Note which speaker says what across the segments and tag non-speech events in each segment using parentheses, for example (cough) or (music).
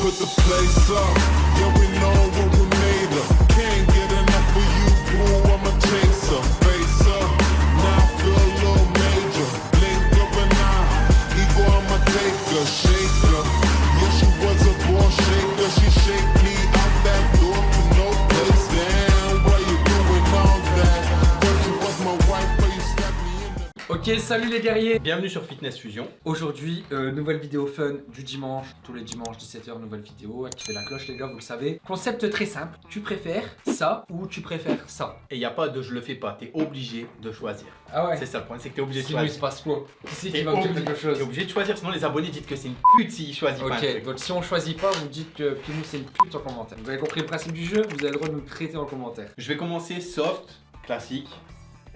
Speaker 1: put the place up. Yeah, we know
Speaker 2: Ok, salut les guerriers
Speaker 3: Bienvenue sur Fitness Fusion.
Speaker 2: Aujourd'hui, euh, nouvelle vidéo fun du dimanche, tous les dimanches 17h, nouvelle vidéo, activez la cloche les gars, vous le savez. Concept très simple, tu préfères ça ou tu préfères ça?
Speaker 3: Et il n'y a pas de je le fais pas, t'es obligé de choisir.
Speaker 2: Ah ouais
Speaker 3: C'est ça le point, c'est que t'es obligé de
Speaker 2: Sinon il se
Speaker 3: choisir.
Speaker 2: passe quoi? Qui c'est qui va me dire quelque chose
Speaker 3: T'es obligé de choisir, sinon les abonnés disent que c'est une pute s'ils choisissent pas
Speaker 2: Ok, donc si on choisit pas, vous dites que Pimou c'est une pute en commentaire. Vous avez compris le principe du jeu, vous avez le droit de nous traiter en commentaire.
Speaker 3: Je vais commencer soft, classique.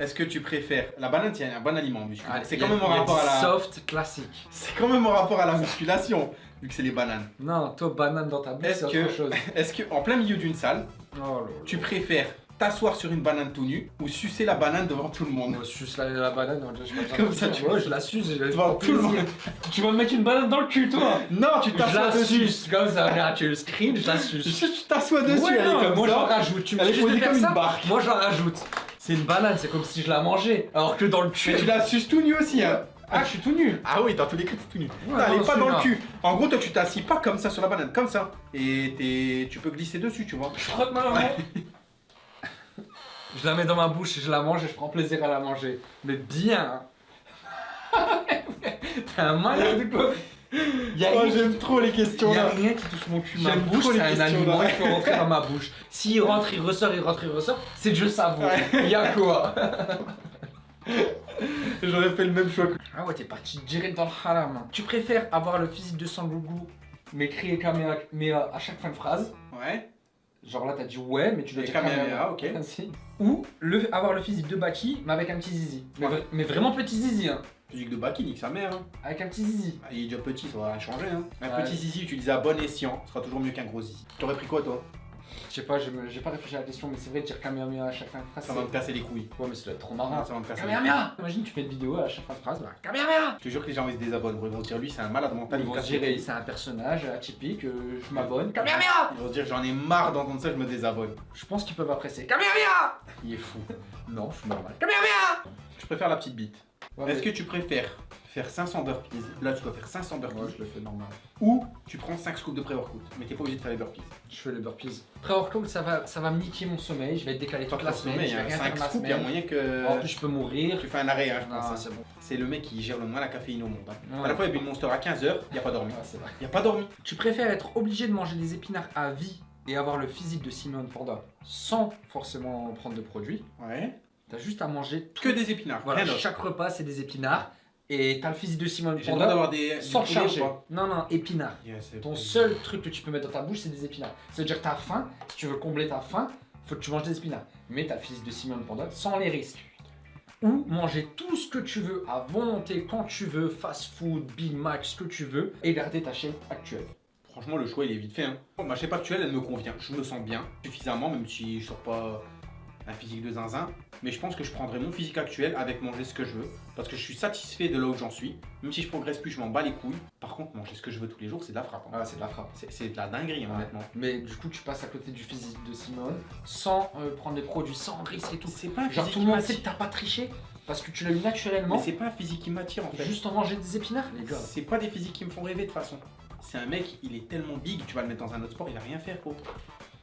Speaker 3: Est-ce que tu préfères la banane C'est un bon aliment musculaire. C'est quand même en rapport à la.
Speaker 2: Soft classique.
Speaker 3: C'est quand même en rapport à la musculation, vu que c'est les bananes.
Speaker 2: Non, toi banane dans ta bouche
Speaker 3: Est-ce
Speaker 2: c'est
Speaker 3: que-
Speaker 2: autre chose. (laughs)
Speaker 3: Est-ce que en plein milieu d'une salle,
Speaker 2: Oh
Speaker 3: tu préfères t'asseoir sur une banane tout nu ou sucer la banane devant tout le monde?
Speaker 2: Moi, je suce la, la banane, je
Speaker 3: Comme ça, tu-
Speaker 2: Ouais, je la suce, je la
Speaker 3: Devant tout le monde.
Speaker 2: Tu vas me mettre une banane dans le cul, toi?
Speaker 3: Non, tu
Speaker 2: Je
Speaker 3: t'assois
Speaker 2: la
Speaker 3: dessus.
Speaker 2: suce, comme ça, regarde, tu le screen, je la suce. (laughs)
Speaker 3: Tu t'assois dessus,
Speaker 2: Ouais,
Speaker 3: elle est
Speaker 2: non,
Speaker 3: comme
Speaker 2: moi j'en rajoute, tu me
Speaker 3: Elle est posée comme une barque.
Speaker 2: Moi j'en rajoute. C'est une banane, c'est comme si je la mangeais. Alors que dans le cul.
Speaker 3: Mais tu la suces tout nu aussi, hein.
Speaker 2: Ah, je suis tout nu.
Speaker 3: Ah oui, dans tous les cas, t'es tout nu.
Speaker 2: Ouais,
Speaker 3: Non, elle est pas dans le cul. En gros, toi, tu t'assis pas comme ça sur la banane, comme ça. Et t'es- tu peux glisser dessus, tu vois.
Speaker 2: Je frotte ma maman. Je la mets dans ma bouche et je la mange et je prends plaisir à la manger. Mais bien. (laughs) T'es un malade ou quoi
Speaker 3: Oh, j'aime trop les questions
Speaker 2: y a
Speaker 3: là.
Speaker 2: rien qui touche mon cul, ma bouche, c'est un aliment,
Speaker 3: là.
Speaker 2: il faut rentrer dans ma bouche. S'il rentre, il ressort, il rentre, il ressort, c'est Dieu savoure.
Speaker 3: Ouais.
Speaker 2: Y'a quoi? (laughs)
Speaker 3: J'aurais fait le même choix que.
Speaker 2: Ah ouais, t'es parti direct dans le haram. Tu préfères avoir le physique de Sangoku, mais crier Kamehameha à chaque fin de phrase
Speaker 3: Ouais.
Speaker 2: Genre là, t'as dit ouais, mais tu dois dire
Speaker 3: ok. (laughs)
Speaker 2: Ou le, avoir le physique de Baki, mais avec un petit zizi. Mais, mais vraiment petit zizi, hein.
Speaker 3: Physique de Baki, nique sa mère. Hein.
Speaker 2: Avec un petit zizi.
Speaker 3: Ah, Il est déjà petit, ça va rien changer. Hein. Un
Speaker 2: Ouais.
Speaker 3: petit zizi utilisé à bon escient sera toujours mieux qu'un gros zizi. T'aurais pris quoi, toi?
Speaker 2: Je sais pas, j'ai pas réfléchi à la question, mais c'est vrai, dire Kamehameha à chaque fin de phrase.
Speaker 3: Ça va me casser les couilles.
Speaker 2: Ouais, mais ça doit être trop marrant.
Speaker 3: ça va me casser.
Speaker 2: Kamehameha Imagine, tu fais une vidéo à chaque fin de phrase, bah, Kamehameha
Speaker 3: Je te jure que les gens ils se désabonnent. Ils vont se dire, lui, c'est un malade mental.
Speaker 2: Ils
Speaker 3: il
Speaker 2: vont se dire, c'est un personnage atypique, euh, je m'abonne. Kamehameha
Speaker 3: Ils vont se dire, j'en ai marre d'entendre ça, je me désabonne.
Speaker 2: Je pense qu'ils peuvent apprécier. Kamehameha
Speaker 3: Il est fou.
Speaker 2: Non, je suis normal. Kamehameha
Speaker 3: Je préfère la petite bite.
Speaker 2: Ouais,
Speaker 3: Est-ce
Speaker 2: mais-
Speaker 3: que tu préfères faire 500 burpees Là, tu dois faire 500 burpees.
Speaker 2: Moi, je le fais normal.
Speaker 3: Ou tu prends 5 scoops de pré-workout. Mais t'es pas obligé de faire les burpees.
Speaker 2: Je fais les burpees. Pré-workout, ça va, ça va me niquer mon sommeil, je vais être décalé toute la
Speaker 3: ton
Speaker 2: semaine,
Speaker 3: sommeil,
Speaker 2: je vais
Speaker 3: hein,
Speaker 2: rien
Speaker 3: 5
Speaker 2: faire ma
Speaker 3: scoops, il y a moyen que.
Speaker 2: En plus, je peux mourir.
Speaker 3: Tu fais un arrêt, hein, je
Speaker 2: Non,
Speaker 3: pense. hein.
Speaker 2: c'est bon.
Speaker 3: C'est le mec qui gère le moins la caféine au monde. hein.
Speaker 2: Ouais.
Speaker 3: À la fois, il a bu une monster à 15h, il a pas dormi.
Speaker 2: Ouais, c'est vrai.
Speaker 3: Il a pas dormi.
Speaker 2: Tu préfères être obligé de manger des épinards à vie et avoir le physique de Simone Panda sans forcément prendre de produits
Speaker 3: Ouais.
Speaker 2: T'as juste à manger tout.
Speaker 3: Que des épinards,
Speaker 2: Voilà,
Speaker 3: rien d'autre.
Speaker 2: chaque repas c'est des épinards et t'as le physique de Simone
Speaker 3: J'ai le droit
Speaker 2: Panda
Speaker 3: d'avoir des.
Speaker 2: sans
Speaker 3: du poulet ou
Speaker 2: charger.
Speaker 3: pas
Speaker 2: Non, non, épinards.
Speaker 3: Yes,
Speaker 2: Ton seul truc que tu peux mettre dans ta bouche, c'est des épinards. Ça veut dire que t'as faim, si tu veux combler ta faim, faut que tu manges des épinards. Mais t'as le physique de Simone Panda sans les risques. Ou manger tout ce que tu veux à volonté, quand tu veux, fast food, Big Mac, ce que tu veux, et garder ta chaîne actuelle.
Speaker 3: Franchement, le choix il est vite fait. Hein. Ma shape actuelle, elle me convient. Je me sens bien suffisamment, même si je sors pas un physique de zinzin. Mais je pense que je prendrai mon physique actuel avec manger ce que je veux. Parce que je suis satisfait de là où j'en suis. Même si je progresse plus, je m'en bats les couilles. Par contre, manger ce que je veux tous les jours, c'est de la frappe. hein.
Speaker 2: Ah, c'est de la frappe.
Speaker 3: C'est- de la dinguerie, hein, honnêtement.
Speaker 2: Mais du coup, tu passes à côté du physique de Simone sans euh, prendre des produits, sans risque et tout.
Speaker 3: C'est pas un
Speaker 2: Genre tout le monde sait que t'as pas triché parce que tu l'as eu naturellement.
Speaker 3: Mais c'est pas un physique qui m'attire en fait.
Speaker 2: Juste en manger des épinards, les gars.
Speaker 3: C'est pas des physiques qui me font rêver de toute façon. C'est un mec, il est tellement big, tu vas le mettre dans un autre sport, il va rien faire quoi.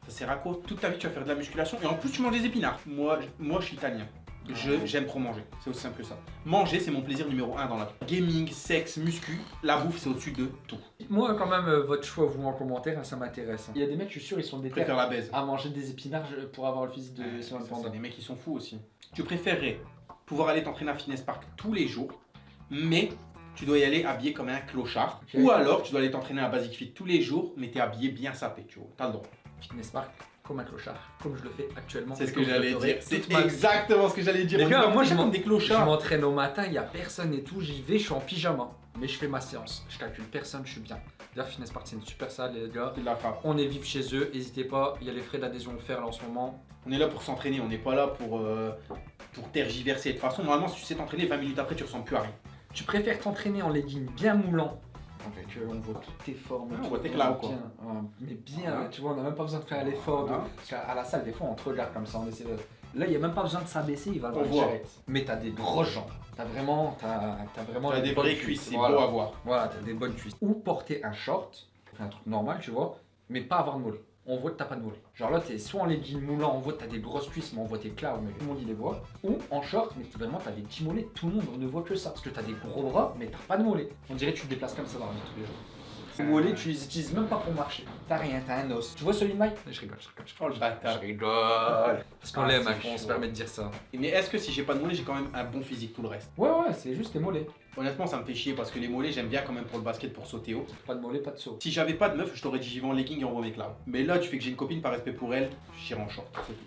Speaker 3: Ça sert à quoi Toute ta vie tu vas faire de la musculation et en plus tu manges des épinards. Moi, je- moi je suis italien. Je- J'aime trop manger, c'est aussi simple que ça. Manger, c'est mon plaisir numéro un dans la vie. Gaming, sexe, muscu, la bouffe, c'est au-dessus de tout.
Speaker 2: Moi, quand même, euh, votre choix, vous en commentaire, hein, ça m'intéresse. Il y a des mecs, je suis sûr, ils sont déter
Speaker 3: préfère la baise.
Speaker 2: à manger des épinards je- pour avoir le physique de
Speaker 3: Ouais,
Speaker 2: Simone
Speaker 3: ça,
Speaker 2: Panda.
Speaker 3: c'est des mecs qui sont fous aussi. Tu préférerais pouvoir aller t'entraîner à Fitness Park tous les jours, mais tu dois y aller habillé comme un clochard.
Speaker 2: Ok.
Speaker 3: Ou alors tu dois aller t'entraîner à Basic Fit tous les jours, mais t'es habillé bien sapé, tu vois. T'as le droit.
Speaker 2: Fitness Park, comme un clochard, comme je le fais actuellement.
Speaker 3: C'est ce que
Speaker 2: je
Speaker 3: j'allais dire. C'est exactement ce que j'allais dire.
Speaker 2: Les gars, moi, je
Speaker 3: comme des
Speaker 2: Je
Speaker 3: clochards.
Speaker 2: m'entraîne au matin, il y a personne et tout, j'y vais, je suis en pyjama. Mais je fais ma séance, je calcule personne, je suis bien. D'ailleurs, Fitness Park, c'est une super salle, les gars.
Speaker 3: La.
Speaker 2: On est vip chez eux, n'hésitez pas, il y a les frais d'adhésion offerts là en ce moment.
Speaker 3: On est là pour s'entraîner, on n'est pas là pour, euh, pour tergiverser. De toute façon, normalement, si tu sais t'entraîner, 20 minutes après, tu ressembles plus à rien.
Speaker 2: Tu préfères t'entraîner en legging bien moulant On voit toutes tes formes.
Speaker 3: Ah, on voit tes quoi.
Speaker 2: Ouais, mais bien,
Speaker 3: Ah.
Speaker 2: tu vois, on n'a même pas besoin de faire l'effort. de-. Parce qu'à à la salle, des fois, on te regarde comme ça, on essaie de... Là, il n'y a même pas besoin de s'abaisser, il va le voir. Mais t'as des grosses jambes. T'as vraiment, t'as, t'as vraiment
Speaker 3: T'as des
Speaker 2: bonnes
Speaker 3: vraies cuisses, c'est
Speaker 2: Voilà.
Speaker 3: beau à voir.
Speaker 2: Voilà, t'as des bonnes cuisses. Ou porter un short, un truc normal, tu vois, mais pas avoir de mollet. On voit que t'as pas de mollet. Genre là, t'es soit en legging moulant, on voit que t'as des grosses cuisses, mais on voit tes claws, mais tout le monde il les voit. Ou en short, mais vraiment t'as des petits mollets, tout le monde ne voit que ça. Parce que t'as des gros bras, mais t'as pas de mollets. On dirait que tu te déplaces comme ça dans la vie tous les jours. Les mollets, tu les utilises même pas pour marcher. T'as rien, t'as un os. Tu vois celui de Mike? Je rigole, je rigole, je
Speaker 3: Oh le bâtard.
Speaker 2: rigole. Parce qu'on
Speaker 3: Ah,
Speaker 2: l'aime, hein,
Speaker 3: chaud.
Speaker 2: se permet de dire ça.
Speaker 3: Mais est-ce que si j'ai pas de mollets, j'ai quand même un bon physique tout le reste?
Speaker 2: Ouais, ouais, c'est juste les mollets.
Speaker 3: Honnêtement, ça me fait chier parce que les mollets, j'aime bien quand même pour le basket, pour sauter haut.
Speaker 2: Pas de mollets, pas de saut.
Speaker 3: Si j'avais pas de meuf, je t'aurais dit j'y vais en legging et on remet là. Mais là, tu fais que j'ai une copine par respect pour elle, j'irai en short. c'est tout.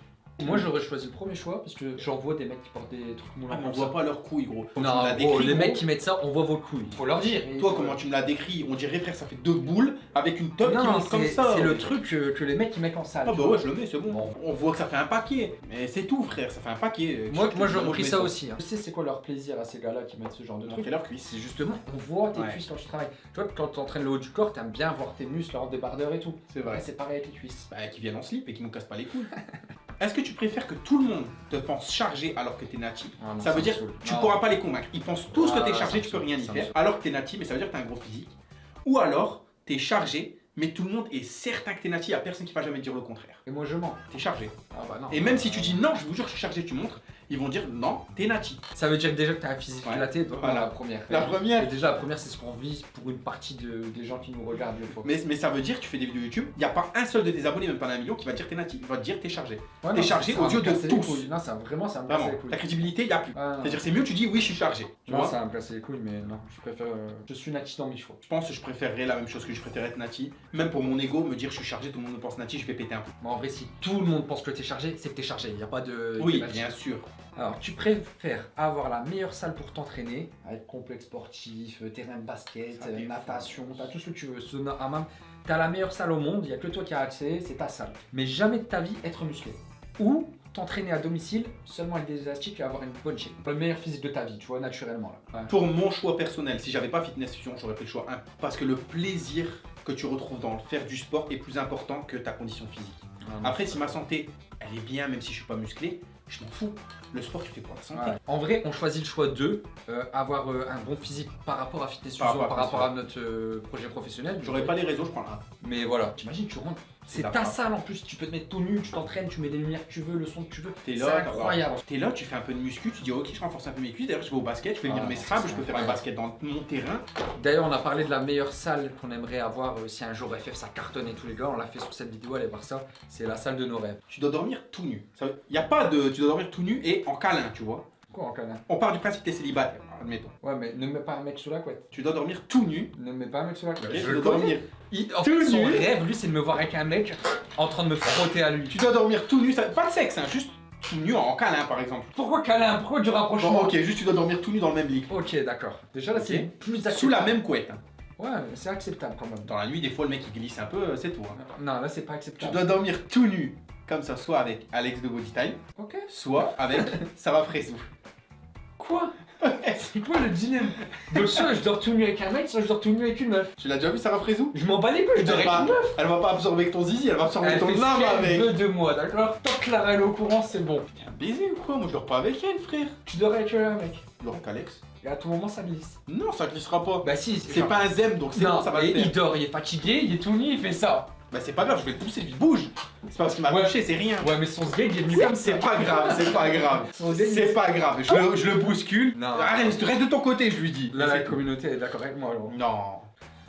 Speaker 2: Moi j'aurais choisi le premier choix parce que j'en vois des mecs qui portent des trucs moulants
Speaker 3: Ah, mais on voit pas leurs couilles, gros.
Speaker 2: Non,
Speaker 3: l'as
Speaker 2: gros,
Speaker 3: décrit,
Speaker 2: les
Speaker 3: gros,
Speaker 2: mecs qui mettent ça, on voit vos couilles. Faut leur dire.
Speaker 3: Toi, comment tu me l'as décrit On dirait, frère, ça fait deux boules avec une top qui
Speaker 2: Non,
Speaker 3: monte comme ça.
Speaker 2: c'est le truc que, que les mecs ils mettent en salle.
Speaker 3: Ah bah ouais, je le mets, c'est bon.
Speaker 2: Bon.
Speaker 3: On voit que ça fait un paquet. Mais c'est tout, frère, ça fait un paquet.
Speaker 2: Moi,
Speaker 3: Je-
Speaker 2: moi
Speaker 3: je-
Speaker 2: j'aurais pris ça aussi. hein. Tu sais c'est quoi leur plaisir à ces gars-là qui mettent ce genre de truc
Speaker 3: leurs cuisses.
Speaker 2: C'est justement, on voit tes
Speaker 3: Ouais.
Speaker 2: cuisses quand tu travailles. Tu vois, quand tu entraînes le haut du corps, t'aimes bien voir tes muscles lors des bardeurs et tout.
Speaker 3: C'est vrai.
Speaker 2: C'est pareil avec les cuisses.
Speaker 3: Bah, qui viennent en slip et qui nous cassent pas les couilles. (laughs) Est-ce que tu préfères que tout le monde te pense chargé alors que t'es nati
Speaker 2: Ah non,
Speaker 3: Ça veut dire
Speaker 2: saoule.
Speaker 3: tu
Speaker 2: Non.
Speaker 3: pourras pas les convaincre. Ils pensent tous que
Speaker 2: Ah,
Speaker 3: t'es
Speaker 2: ça
Speaker 3: chargé, tu peux rien y faire. Alors que t'es nati, mais ça veut dire que t'as un gros physique. Ou alors t'es chargé, mais tout le monde est certain que t'es nati, y a personne qui va jamais te dire le contraire.
Speaker 2: Et moi je mens.
Speaker 3: T'es chargé.
Speaker 2: Ah bah non.
Speaker 3: Et même si tu dis non, je vous jure, je suis chargé, tu montres, ils vont dire non, t'es nati.
Speaker 2: Ça veut dire déjà que t'as un physique
Speaker 3: Ouais.
Speaker 2: donc
Speaker 3: Voilà.
Speaker 2: la première.
Speaker 3: La première.
Speaker 2: Et déjà la première c'est ce qu'on vise pour une partie de- des gens qui nous regardent.
Speaker 3: Mais, mais ça veut dire que tu fais des vidéos YouTube, il n'y a pas un seul de tes abonnés, même pas un million, qui va dire t'es nati. Il va te dire t'es chargé.
Speaker 2: Ouais,
Speaker 3: t'es chargé
Speaker 2: me
Speaker 3: yeux de tous.
Speaker 2: Non, ça vraiment ça me
Speaker 3: Vraiment.
Speaker 2: les couilles.
Speaker 3: Ta crédibilité, il n'y a plus.
Speaker 2: Ah.
Speaker 3: C'est-à-dire c'est mieux, tu dis oui, je suis chargé. Tu
Speaker 2: Non,
Speaker 3: vois
Speaker 2: ça va me casser les couilles, mais non, je préfère. euh, Je suis nati dans mes choix.
Speaker 3: Je pense que je préférerais la même chose que je préfère être nati. Même pour mon ego, me dire je suis chargé, tout le monde me pense nati, je vais péter un peu.
Speaker 2: Mais en vrai, si tout le monde pense que t'es chargé, c'est que t'es chargé. Y a pas de.
Speaker 3: Oui, bien sûr.
Speaker 2: Alors, tu préfères avoir la meilleure salle pour t'entraîner, avec complexe sportif, euh, terrain de basket, euh, natation, t'as tout ce que tu veux, sauna, hammam. T'as la meilleure salle au monde, il y a que toi qui as accès, c'est ta salle. Mais jamais de ta vie être musclé. Ou t'entraîner à domicile seulement avec des élastiques et avoir une bonne shape. Le meilleur physique de ta vie, tu vois, naturellement là. Ouais.
Speaker 3: Pour mon choix personnel, si j'avais pas Fitness Fusion, j'aurais fait le choix 1. Parce que le plaisir que tu retrouves dans le faire du sport est plus important que ta condition physique. Après, si ma santé, elle est bien, même si je suis pas musclé, je m'en fous. Le sport, tu fais pour la santé.
Speaker 2: Ouais. En vrai, on choisit le choix de euh, avoir euh, un bon physique par rapport à Fitness
Speaker 3: Par
Speaker 2: par
Speaker 3: à
Speaker 2: rapport à notre euh, projet professionnel.
Speaker 3: J'aurais pas les réseaux, je prends un.
Speaker 2: Mais voilà, t'imagines, tu rentres. C'est ta salle en plus, tu peux te mettre tout nu, tu t'entraînes, tu mets les lumières que tu veux, le son que tu veux.
Speaker 3: T'es
Speaker 2: C'est
Speaker 3: là,
Speaker 2: incroyable.
Speaker 3: T'es là, tu fais un peu de muscu, tu dis ok, je renforce un peu mes cuisses. D'ailleurs, je vais au basket, je fais venir
Speaker 2: Ah,
Speaker 3: mes straps, je peux faire un basket dans mon terrain.
Speaker 2: D'ailleurs, on a parlé de la meilleure salle qu'on aimerait avoir euh, si un jour FF ça cartonne et tous les gars. On l'a fait sur cette vidéo, allez voir ça. C'est la salle de nos rêves.
Speaker 3: Tu dois dormir tout nu. Il n'y a pas de. Tu dois dormir tout nu et en câlin, tu vois.
Speaker 2: Quoi en câlin
Speaker 3: On part du principe que t'es célibataire, admettons.
Speaker 2: Ouais, mais ne mets pas un mec sous la couette.
Speaker 3: Tu dois dormir tout nu.
Speaker 2: Ne mets pas un mec sous la couette. Je
Speaker 3: tu
Speaker 2: le
Speaker 3: dois dormir.
Speaker 2: Il- en
Speaker 3: tout
Speaker 2: fait, son
Speaker 3: nu.
Speaker 2: rêve, lui, c'est de me voir avec un mec en train de me frotter à lui.
Speaker 3: Tu dois dormir tout nu, ça- pas de sexe, hein, juste tout nu en câlin par exemple.
Speaker 2: Pourquoi câlin? Pourquoi du rapprochement?
Speaker 3: Bon, ok, juste tu dois dormir tout nu dans le même lit.
Speaker 2: Ok, d'accord. Déjà là, c'est plus acceptable.
Speaker 3: Sous la même couette. hein.
Speaker 2: Ouais, mais c'est acceptable quand même.
Speaker 3: Dans la nuit, des fois, le mec il glisse un peu, euh, c'est tout. hein.
Speaker 2: Non, là, c'est pas
Speaker 3: Tu
Speaker 2: acceptable.
Speaker 3: dois dormir tout nu, comme ça, soit avec Alex de Body Time, soit avec (laughs) Sarah Fressou.
Speaker 2: Quoi C'est quoi le dilemme Donc soit je dors tout nu avec un mec, soit je dors tout nu avec une meuf.
Speaker 3: Tu l'as déjà vu Sarah Fressou
Speaker 2: Je m'en bats les couilles, je dors
Speaker 3: elle
Speaker 2: avec une meuf.
Speaker 3: elle va pas absorber ton zizi, elle va absorber
Speaker 2: Elle
Speaker 3: ton âme avec.
Speaker 2: veut de moi, d'accord Tant que Clara est au courant, c'est bon.
Speaker 3: T'es un baiser ou quoi Moi je dors pas avec elle, frère.
Speaker 2: Tu dors avec euh, un mec.
Speaker 3: Je dors avec Alex.
Speaker 2: Et à tout moment, ça glisse.
Speaker 3: Non, ça glissera pas.
Speaker 2: Bah si,
Speaker 3: C'est pas un zem, donc c'est bon, ça va
Speaker 2: et
Speaker 3: le faire.
Speaker 2: il dort, il est fatigué, il est tout nu, il fait ça.
Speaker 3: Bah c'est pas grave, je vais le pousser, lui bouge. C'est pas parce qu'il m'a
Speaker 2: Ouais.
Speaker 3: touché, c'est rien.
Speaker 2: Ouais, mais son sgeg, il est venu
Speaker 3: C'est-
Speaker 2: comme ça.
Speaker 3: C'est pas grave, c'est pas grave. C'est pas grave, je le, je le bouscule.
Speaker 2: Non.
Speaker 3: Reste, reste de ton côté, je lui dis.
Speaker 2: Là, la communauté est d'accord avec moi, alors.
Speaker 3: Non.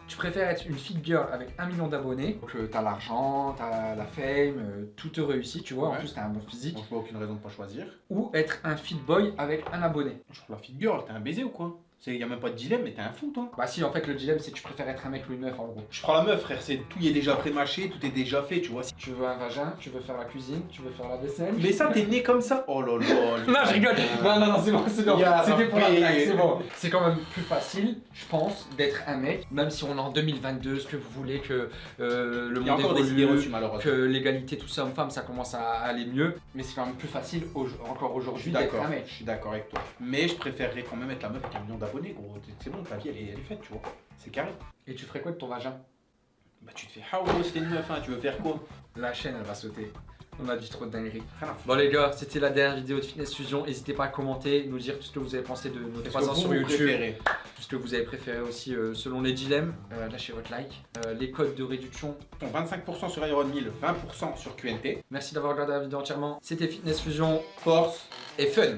Speaker 2: Tu préfères être une fit girl avec un million d'abonnés, donc euh, t'as l'argent, t'as la fame, euh, tout te réussit, tu vois, en plus t'as un bon physique,
Speaker 3: Donc je vois aucune raison de pas choisir.
Speaker 2: ou être un fit boy avec un abonné.
Speaker 3: Je trouve la fit girl, t'es un baiser ou quoi? C'est y a même pas de dilemme, mais t'es un fou toi.
Speaker 2: Bah si, en fait, le dilemme, c'est que tu préfères être un mec ou une meuf, en gros.
Speaker 3: Je prends la meuf, frère, c'est tout y est déjà pré-mâché, tout est déjà fait, tu vois. Si-
Speaker 2: Tu veux un vagin, tu veux faire la cuisine, tu veux faire la vaisselle.
Speaker 3: Mais ça, t'es né comme ça. Oh là là. (laughs)
Speaker 2: Non, je rigole. Non, non, non, c'est bon, c'est bon. C'était pour la blague, c'est bon. (laughs) C'est quand même plus facile, je pense, d'être un mec, même si on est en 2022, ce que vous voulez, que euh, le
Speaker 3: Il
Speaker 2: monde
Speaker 3: encore des idées
Speaker 2: évolue,
Speaker 3: reçues malheureusement.
Speaker 2: que l'égalité tout ça homme-femme, ça commence à aller mieux. Mais c'est quand même plus facile au- encore aujourd'hui d'être un mec.
Speaker 3: Je suis d'accord avec toi. Mais je préférerais quand même être la meuf avec un million d'abonnés. Gros. C'est bon, ta vie, elle est, elle est faite, tu vois. C'est carré.
Speaker 2: Et tu ferais quoi de ton vagin?
Speaker 3: Bah, tu te fais, ah, gros, c'était une meuf, hein, tu veux faire quoi?
Speaker 2: La chaîne, elle va sauter. On a dit trop de dingueries. Bon les gars, c'était la dernière vidéo de Fitness Fusion. N'hésitez pas à commenter, nous dire tout ce que vous avez pensé de nos
Speaker 3: Qu'est-ce
Speaker 2: 3
Speaker 3: que
Speaker 2: ans sur YouTube.
Speaker 3: préférez
Speaker 2: Tout ce que vous avez préféré aussi euh, selon les dilemmes. Euh, lâchez votre like. Euh, les codes de réduction.
Speaker 3: Ton 25% sur Iron 1000, 20% sur QNT.
Speaker 2: Merci d'avoir regardé la vidéo entièrement. C'était Fitness Fusion
Speaker 3: Force
Speaker 2: et fun.